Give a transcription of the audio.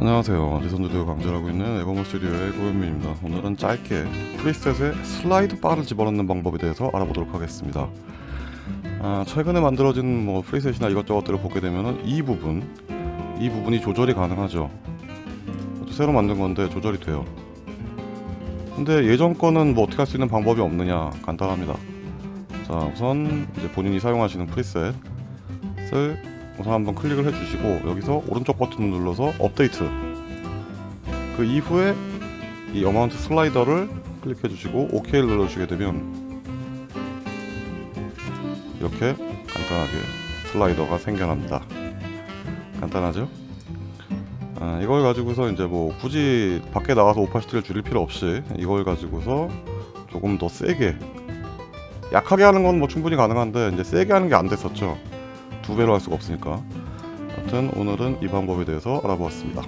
안녕하세요. 리선드드 강좌하고 있는 에버모 스튜디오의 고현민입니다. 오늘은 짧게 preset에 slide bar를 집어넣는 방법에 대해서 알아보도록 하겠습니다. 아, 최근에 만들어진 뭐 preset이나 이것저것들을 보게 되면 이 부분 이 부분이 조절이 가능하죠. 새로 만든 건데 조절이 돼요. 근데 예전 거는 뭐 어떻게 할 수 있는 방법이 없느냐 간단합니다. 자 우선 이제 본인이 사용하시는 preset을 우선 한번 클릭을 해주시고 여기서 오른쪽 버튼을 눌러서 업데이트. 그 이후에 이 어마운트 슬라이더를 클릭해 주시고 OK를 눌러주시게 되면 이렇게 간단하게 슬라이더가 생겨납니다. 간단하죠? 아, 이걸 가지고서 이제 뭐 굳이 밖에 나가서 오파시티를 줄일 필요 없이 이걸 가지고서 조금 더 세게 약하게 하는 건 뭐 충분히 가능한데 이제 세게 하는 게 안 됐었죠 두 배로 할 수가 없으니까. 하여튼 오늘은 이 방법에 대해서 알아보았습니다